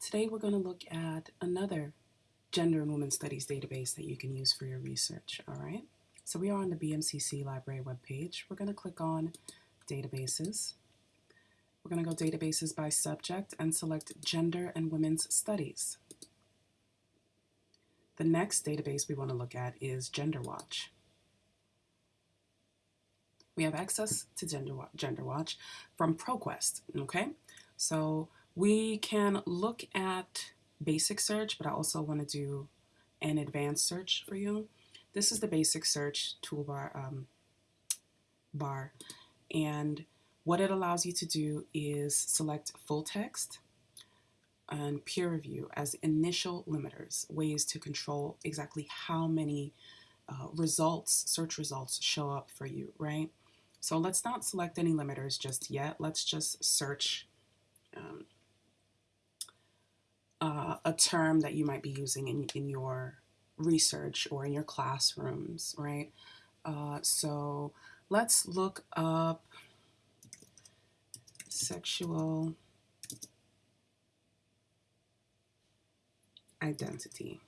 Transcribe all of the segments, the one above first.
Today we're going to look at another gender and women's studies database that you can use for your research, all right? So we are on the BMCC library webpage. We're going to click on databases. We're going to go databases by subject and select gender and women's studies. The next database we want to look at is GenderWatch. We have access to Gender, GenderWatch from ProQuest, okay? So we can look at basic search, but I also want to do an advanced search for you. This is the basic search toolbar um, bar. And what it allows you to do is select full text and peer review as initial limiters, ways to control exactly how many uh, results, search results show up for you, right? So let's not select any limiters just yet. Let's just search um, a term that you might be using in, in your research or in your classrooms, right? Uh, so let's look up sexual identity.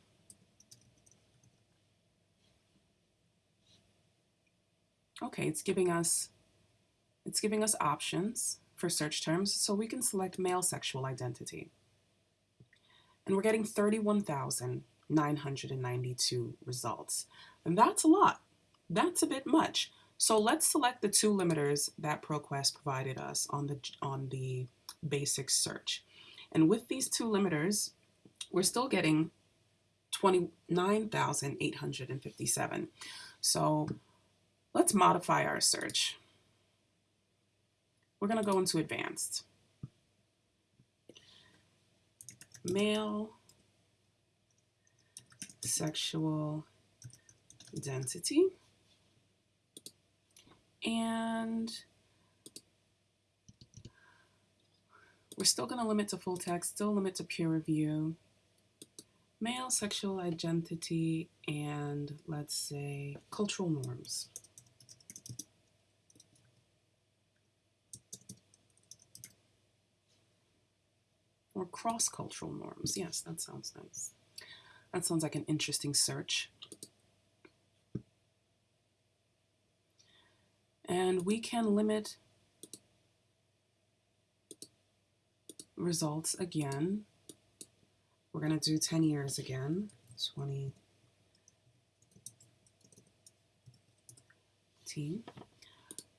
Okay, it's giving us it's giving us options for search terms, so we can select male sexual identity. And we're getting 31,992 results. And that's a lot. That's a bit much. So let's select the two limiters that ProQuest provided us on the, on the basic search. And with these two limiters, we're still getting 29,857. So let's modify our search. We're going to go into advanced. Male sexual identity. And we're still going to limit to full text, still limit to peer review. Male sexual identity and let's say cultural norms. Or cross-cultural norms. Yes, that sounds nice. That sounds like an interesting search. And we can limit results again. We're going to do 10 years again, 20.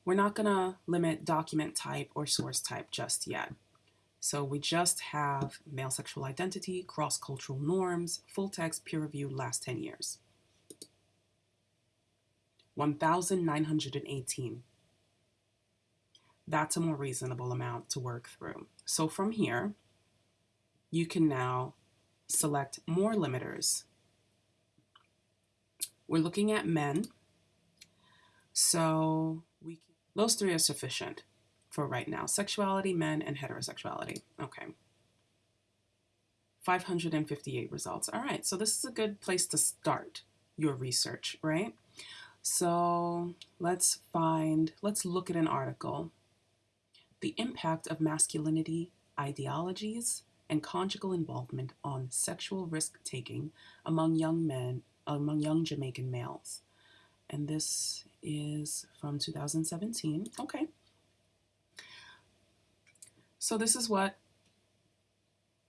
We're not going to limit document type or source type just yet. So we just have male sexual identity, cross-cultural norms, full text, peer review, last 10 years. 1,918. That's a more reasonable amount to work through. So from here, you can now select more limiters. We're looking at men. So we those three are sufficient for right now. Sexuality, men, and heterosexuality. Okay. 558 results. All right, so this is a good place to start your research, right? So let's find, let's look at an article. The impact of masculinity, ideologies, and conjugal involvement on sexual risk-taking among young men, among young Jamaican males. And this is from 2017. Okay. So this is what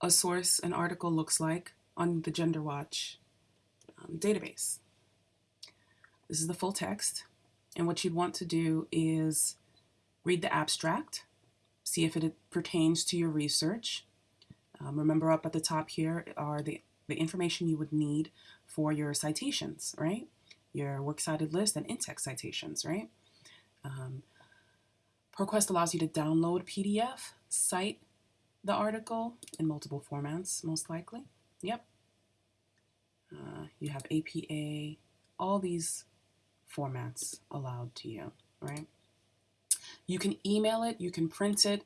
a source, an article looks like on the GenderWatch um, database. This is the full text. And what you'd want to do is read the abstract, see if it pertains to your research. Um, remember up at the top here are the, the information you would need for your citations, right? Your works cited list and in-text citations, right? Um, ProQuest allows you to download PDF cite the article in multiple formats, most likely. Yep. Uh, you have APA, all these formats allowed to you, right? You can email it, you can print it,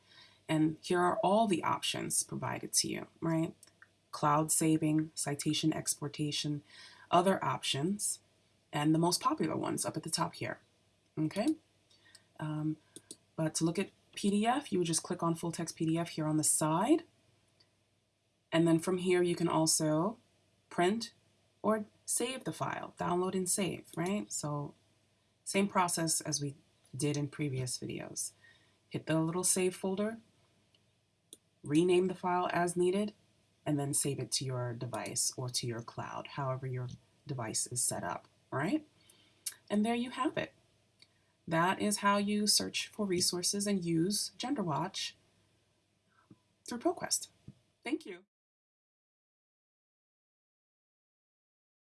and here are all the options provided to you, right? Cloud saving, citation exportation, other options, and the most popular ones up at the top here, okay? Um, but to look at PDF, you would just click on full text PDF here on the side. And then from here, you can also print or save the file, download and save, right? So same process as we did in previous videos. Hit the little save folder, rename the file as needed, and then save it to your device or to your cloud, however your device is set up, right? And there you have it. That is how you search for resources and use GenderWatch through ProQuest. Thank you.